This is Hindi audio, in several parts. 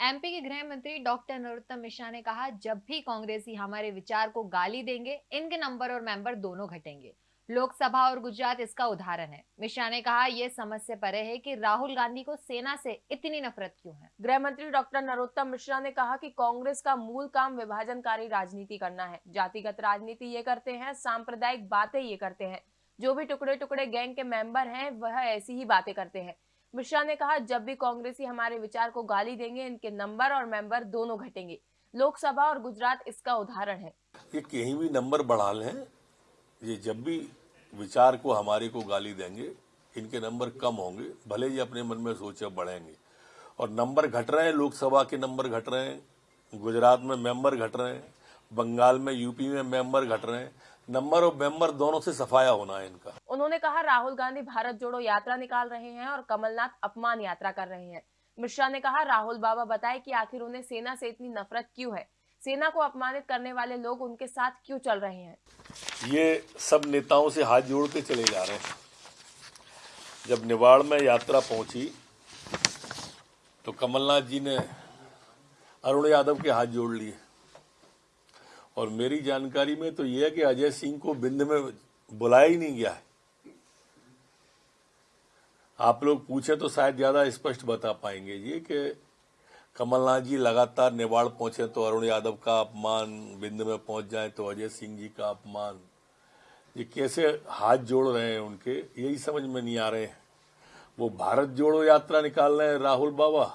एमपी के गृह मंत्री डॉक्टर नरोत्तम मिश्रा ने कहा, जब भी कांग्रेसी हमारे विचार को गाली देंगे, इनके नंबर और मेंबर दोनों घटेंगे। लोकसभा और गुजरात इसका उदाहरण है। मिश्रा ने कहा यह समझ से परे है कि राहुल गांधी को सेना से इतनी नफरत क्यों है? गृह मंत्री डॉक्टर नरोत्तम मिश्रा ने कहा कि कांग्रेस का मूल काम विभाजनकारी राजनीति करना है। जातिगत राजनीति ये करते हैं, सांप्रदायिक बातें ये करते हैं। जो भी टुकड़े टुकड़े गैंग के मेंबर हैं, वह ऐसी ही बातें करते हैं। मिश्रा ने कहा, जब भी कांग्रेसी हमारे विचार को गाली देंगे, इनके नंबर और मेंबर दोनों घटेंगे। लोकसभा और गुजरात इसका उदाहरण है। ये कहीं भी नंबर बढ़ा लें, ये जब भी विचार को, हमारे को गाली देंगे, इनके नंबर कम होंगे, भले ही अपने मन में सोचे बढ़ेंगे। और नंबर घट रहे हैं, लोकसभा के नंबर घट रहे हैं, गुजरात में मेंबर घट रहे हैं, बंगाल में, यूपी में मेंबर घट रहे हैं नंबर और मेंबर दोनों से सफाया होना है इनका। उन्होंने कहा राहुल गांधी भारत जोड़ो यात्रा निकाल रहे हैं और कमलनाथ अपमान यात्रा कर रहे हैं। मिश्रा ने कहा राहुल बाबा बताए कि आखिर उन्हें सेना से इतनी नफरत क्यों है? सेना को अपमानित करने वाले लोग उनके साथ क्यों चल रहे हैं? ये सब नेताओं से हाथ जोड़ के चले जा रहे हैं। जब निवाड़ में यात्रा पहुँची तो कमलनाथ जी ने अरुण यादव के हाथ जोड़ लिए। और मेरी जानकारी में तो यह है कि अजय सिंह को बिंद में बुलाया ही नहीं गया है। आप लोग पूछे तो शायद ज़्यादा स्पष्ट बता पाएँगे जी कि कमलनाथ जी लगातार नेवाड़ पहुँचे तो अरुण यादव का अपमान, बिंद में पहुँच जाए तो अजय सिंह जी का अपमान। ये कैसे हाथ जोड़ रहे हैं उनके, यही समझ में नहीं आ रहे हैं। वो भारत जोड़ो यात्रा निकाल रहे हैं राहुल बाबा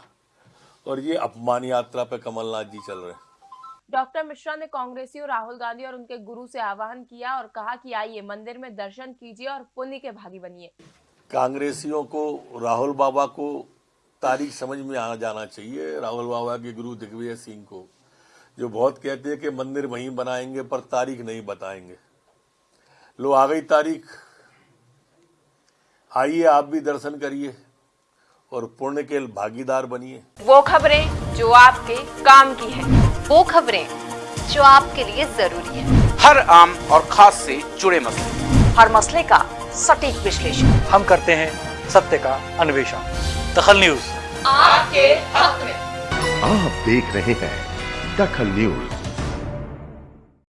और ये अपमान यात्रा पे कमलनाथ जी चल रहे हैं। डॉक्टर मिश्रा ने कांग्रेसियों राहुल गांधी और उनके गुरु से आह्वान किया और कहा कि आइए मंदिर में दर्शन कीजिए और पुण्य के भागी बनिए। कांग्रेसियों को राहुल बाबा को तारीख समझ में आ जाना चाहिए। राहुल बाबा के गुरु दिग्विजय सिंह को जो बहुत कहते हैं कि मंदिर वहीं बनाएँगे पर तारीख नहीं बताएँगे। लो आ गई तारीख। आइए आप भी दर्शन करिए और पुण्य के भागीदार बनिए। वो खबरें जो आपके काम की है। वो खबरें जो आपके लिए ज़रूरी है। हर आम और खास से जुड़े मसले। हर मसले का सटीक विश्लेषण। हम करते हैं सत्य का अन्वेषण। दखल न्यूज़। आपके हक में। आप देख रहे हैं दखल न्यूज़।